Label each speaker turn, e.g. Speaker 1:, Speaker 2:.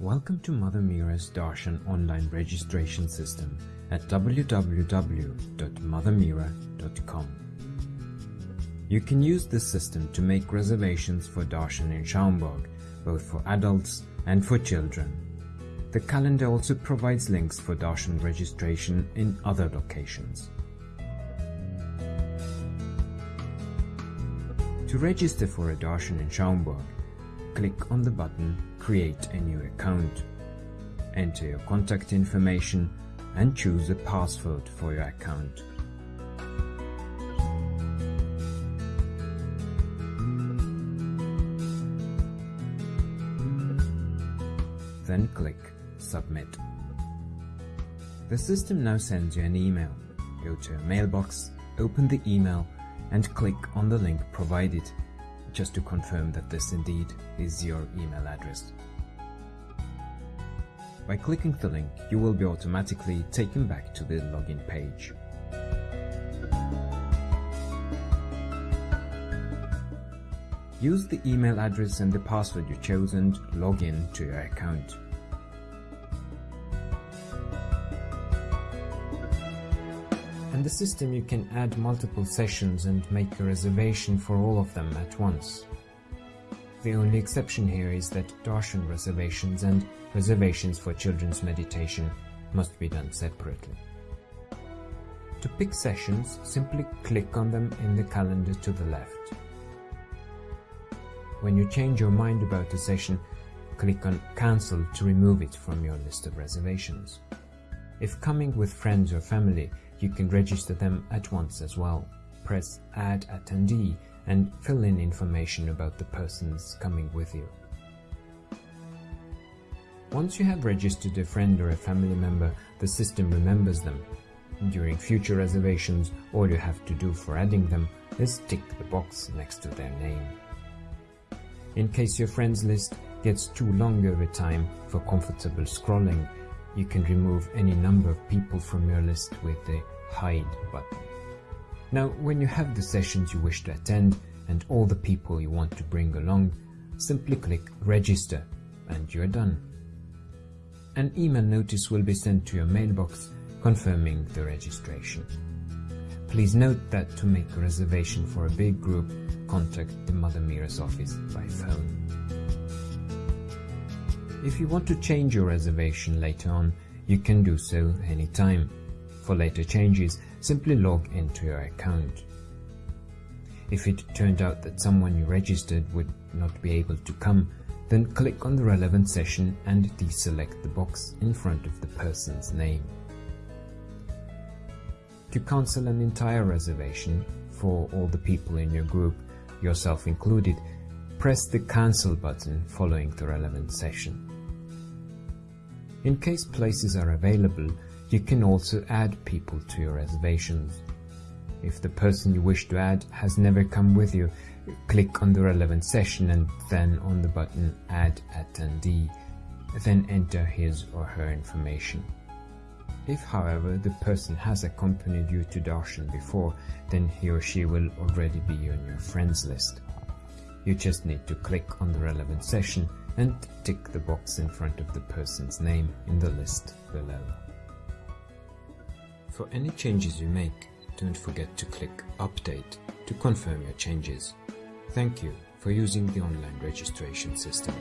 Speaker 1: Welcome to Mother Meera's Darshan online registration system at www.mothermeera.com. You can use this system to make reservations for Darshan in Schaumburg, both for adults and for children. The calendar also provides links for Darshan registration in other locations. To register for a Darshan in Schaumburg, click on the button Create a new account. Enter your contact information and choose a password for your account. Then click Submit. The system now sends you an email. Go to your mailbox, open the email and click on the link provided just to confirm that this indeed is your email address. By clicking the link, you will be automatically taken back to the login page. Use the email address and the password you chose and log in to your account. In the system you can add multiple sessions and make a reservation for all of them at once. The only exception here is that darshan reservations and reservations for children's meditation must be done separately. To pick sessions, simply click on them in the calendar to the left. When you change your mind about a session, click on Cancel to remove it from your list of reservations. If coming with friends or family, you can register them at once as well. Press Add Attendee and fill in information about the persons coming with you. Once you have registered a friend or a family member, the system remembers them. During future reservations, all you have to do for adding them is tick the box next to their name. In case your friends list gets too long over time for comfortable scrolling, you can remove any number of people from your list with the Hide button. Now, when you have the sessions you wish to attend and all the people you want to bring along, simply click Register and you're done. An email notice will be sent to your mailbox confirming the registration. Please note that to make a reservation for a big group, contact the Mother Meera's office by phone. If you want to change your reservation later on, you can do so anytime. For later changes, simply log into your account. If it turned out that someone you registered would not be able to come, then click on the relevant session and deselect the box in front of the person's name. To cancel an entire reservation for all the people in your group, yourself included, press the Cancel button following the relevant session. In case places are available, you can also add people to your reservations. If the person you wish to add has never come with you, click on the relevant session and then on the button Add Attendee, then enter his or her information. If, however, the person has accompanied you to Darshan before, then he or she will already be on your friends list. You just need to click on the relevant session and tick the box in front of the person's name in the list below. For any changes you make, don't forget to click Update to confirm your changes. Thank you for using the online registration system.